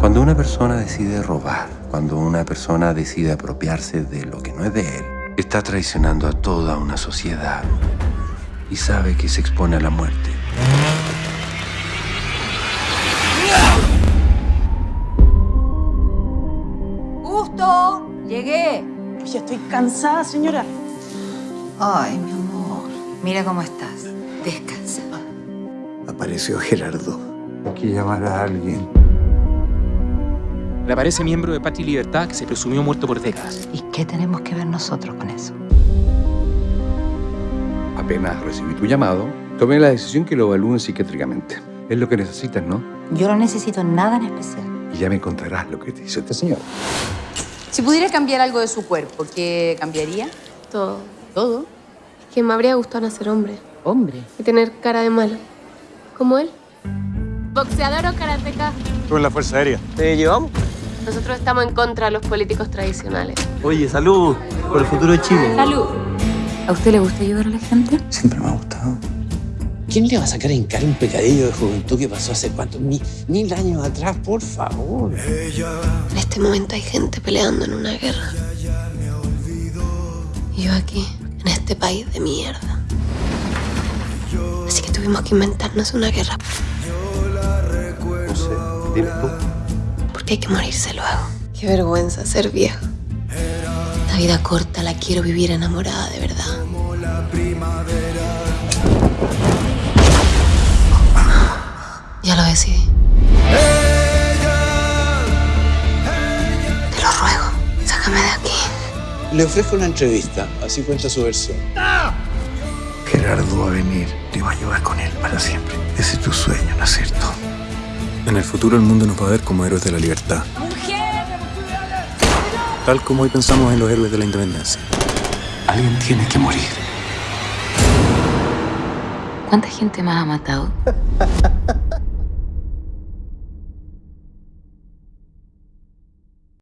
Cuando una persona decide robar, cuando una persona decide apropiarse de lo que no es de él, está traicionando a toda una sociedad y sabe que se expone a la muerte. ¡Gusto! ¡Llegué! Oye, estoy cansada, señora. Ay, mi amor. Mira cómo estás. Descansa. Apareció Gerardo. Hay que llamar a alguien. Reaparece miembro de Patria y Libertad que se presumió muerto por décadas. ¿Y qué tenemos que ver nosotros con eso? Apenas recibí tu llamado, tomé la decisión que lo evalúen psiquiátricamente. Es lo que necesitas, ¿no? Yo no necesito nada en especial. Y ya me encontrarás lo que te hizo este señor. Si pudiera cambiar algo de su cuerpo, ¿qué cambiaría? Todo. Todo. Que me habría gustado nacer hombre Hombre. y tener cara de malo. Como él. Boxeador o karateca. Tú en la Fuerza Aérea. ¿Te llevamos? Nosotros estamos en contra de los políticos tradicionales. Oye, salud por el futuro de Chile. ¡Salud! ¿A usted le gusta ayudar a la gente? Siempre me ha gustado. ¿Quién le va a sacar en cara un pecadillo de juventud que pasó hace cuántos mil, mil años atrás? Por favor. En este momento hay gente peleando en una guerra. Y yo aquí, en este país de mierda. Así que tuvimos que inventarnos una guerra. No sé, dime tú. Hay que morirse luego. Qué vergüenza ser vieja. La vida corta la quiero vivir enamorada de verdad. Ya lo decidí. Te lo ruego, sácame de aquí. Le ofrezco una entrevista, así cuenta su versión. Gerardo va a venir. Te va a llevar con él para siempre. Ese es tu sueño, ¿no es cierto? En el futuro el mundo nos va a ver como héroes de la libertad. Tal como hoy pensamos en los héroes de la independencia. Alguien tiene que morir. ¿Cuánta gente más ha matado?